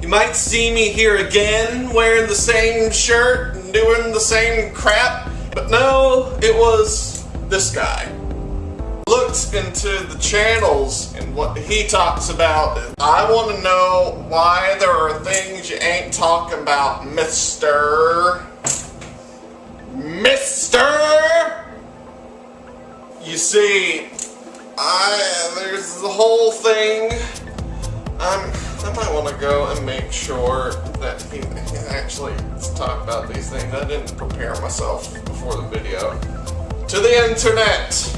You might see me here again wearing the same shirt and doing the same crap, but no, it was this guy. Looked into the channels and what he talks about. I want to know why there are things you ain't talking about, Mr. Mister! You see, I, there's the whole thing. I'm, I might want to go and make sure that he, actually talk about these things. I didn't prepare myself before the video. To the internet!